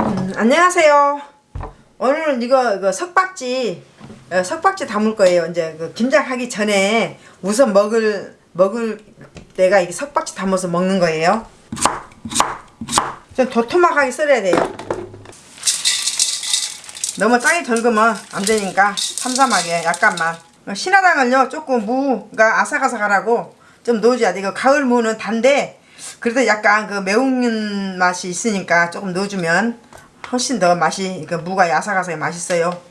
음, 안녕하세요. 오늘은 이거, 이거 석박지 어, 석박지 담을 거예요. 이제 그 김장하기 전에 우선 먹을 먹을 때가 이게 석박지 담아서 먹는 거예요. 좀 도톰하게 썰어야 돼요. 너무 짜게 덜으면 안 되니까 삼삼하게 약간만. 어, 신화당을요 조금 무가 아삭아삭하라고 좀 넣어줘야 돼. 이거 가을 무는 단데 그래도 약간 그 매운 맛이 있으니까 조금 넣어주면 훨씬 더 맛이 그 무가 아삭아삭해 맛있어요.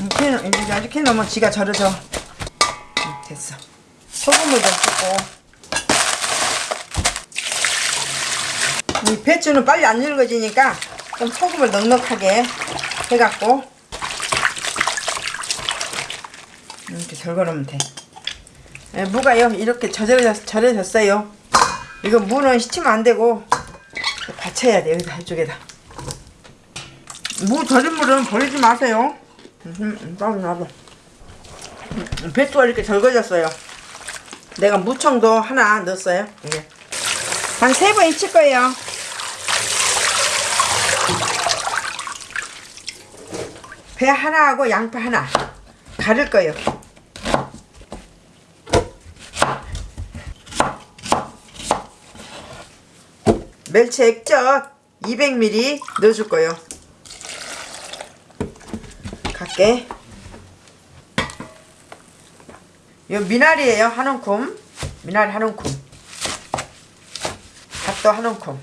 이렇게 이렇게 넣으면 지가 절여져. 음, 됐어. 소금을 좀 붓고 이 배추는 빨리 안 늙어지니까 좀 소금을 넉넉하게 해갖고 이렇게 절거놓으면 돼. 예, 무가요 이렇게 절여졌, 절여졌어요. 이거 무는 시치면 안 되고 받쳐야 돼 여기다 이쪽에다. 무 절인 물은 버리지 마세요. 놔둬. 음, 배추가 이렇게 절거졌어요. 내가 무청도 하나 넣었어요. 이게 한 세 번 익힐 거예요. 배 하나하고 양파 하나 가를 거예요. 멸치 액젓 200ml 넣어줄 거예요. 갈게. 요 미나리예요. 한 움큼. 미나리 한 움큼. 갓도 한 움큼.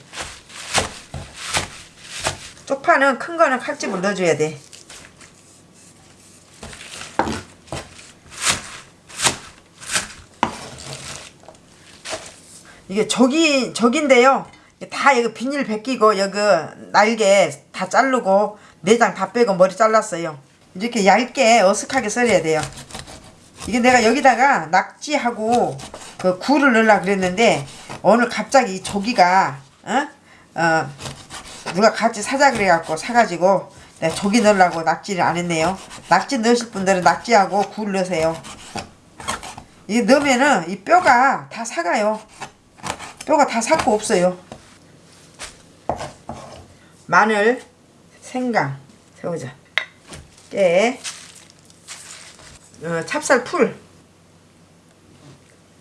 쪽파는 큰 거는 칼집을 넣어줘야 돼. 이게 저기 저긴데요. 다 여기 비닐 벗기고 여기 날개 다 자르고 내장 다 빼고 머리 잘랐어요. 이렇게 얇게 어색하게 썰어야 돼요. 이게 내가 여기다가 낙지하고 그 굴을 넣으려 그랬는데 오늘 갑자기 이 조기가 어? 어 누가 같이 사자 그래갖고 사가지고 내가 조기 넣으려고 낙지를 안 했네요. 낙지 넣으실 분들은 낙지하고 굴 넣으세요. 이게 넣으면은 이 뼈가 다 사가요. 뼈가 다 삭고 없어요. 마늘, 생강, 새우젓, 깨, 어, 찹쌀 풀,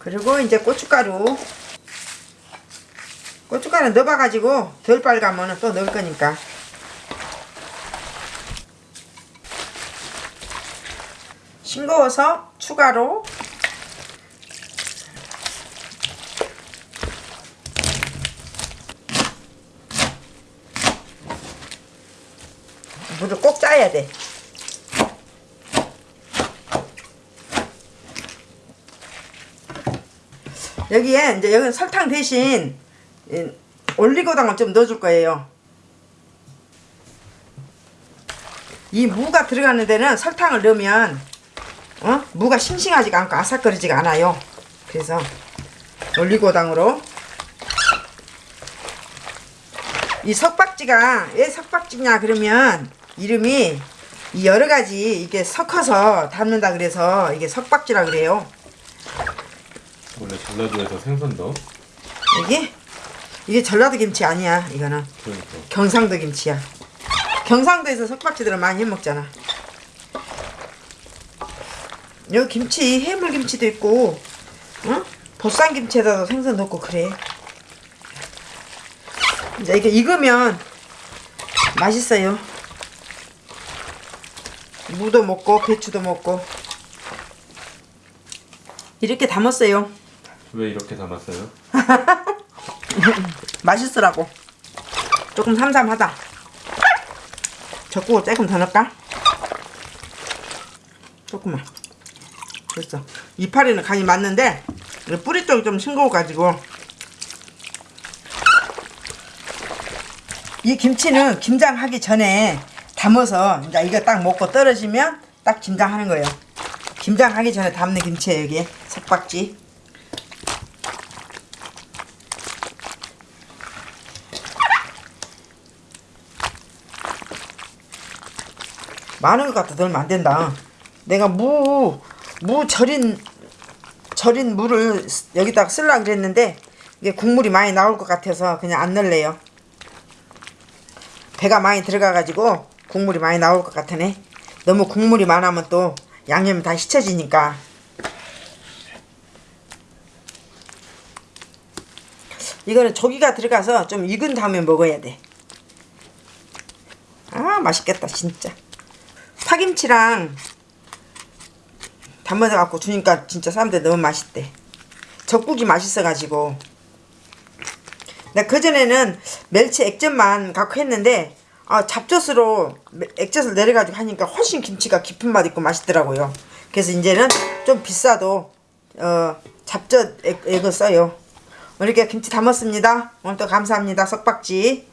그리고 이제 고춧가루. 고춧가루 넣어봐가지고 덜 빨가면 또 넣을 거니까. 싱거워서 추가로 물을 꼭 짜야 돼. 여기에 이제 여기 설탕 대신 이 올리고당을 좀 넣어줄 거예요. 이 무가 들어가는 데는 설탕을 넣으면 어? 무가 싱싱하지가 않고 아삭거리지가 않아요. 그래서 올리고당으로 이 석박지가 왜 석박지냐 그러면 이름이 이 여러 가지 이게 섞어서 담는다 그래서 이게 석박지라 그래요. 원래 전라도에서 생선도 이게 이게 전라도 김치 아니야 이거는 그러니까 경상도 김치야. 경상도에서 석박지들은 많이 해 먹잖아. 여기 김치 해물 김치도 있고, 응? 보쌈 김치에다도 생선 넣고 그래. 이제 이게 익으면 맛있어요. 무도 먹고 배추도 먹고 이렇게 담았어요. 왜 이렇게 담았어요? 맛있으라고. 조금 삼삼하다. 젓국을 조금 더 넣을까? 조금만. 됐어. 이파리는 간이 맞는데 뿌리 쪽이 좀 싱거워가지고 이 김치는 김장하기 전에 담아서 이제 이거 딱 먹고 떨어지면 딱 김장하는 거예요. 김장하기 전에 담는 김치예요 여기 석박지. 많은 것 같아 넣으면 안 된다. 내가 무, 무 절인, 절인 무를 여기다가 쓰려고 그랬는데 이게 국물이 많이 나올 것 같아서 그냥 안 넣을래요. 배가 많이 들어가가지고 국물이 많이 나올 것 같으네. 너무 국물이 많으면 또 양념이 다 씻혀지니까. 이거는 조기가 들어가서 좀 익은 다음에 먹어야 돼. 아 맛있겠다 진짜. 파김치랑 담아서 갖고 주니까 진짜 사람들 너무 맛있대. 젖국이 맛있어가지고. 나 그전에는 멸치 액젓만 갖고 했는데 아, 잡젓으로 매- 액젓을 내려가지고 하니까 훨씬 김치가 깊은 맛 있고 맛있더라고요. 그래서 이제는 좀 비싸도 어, 잡젓 액, 액을 써요. 이렇게 김치 담았습니다. 오늘도 감사합니다. 석박지.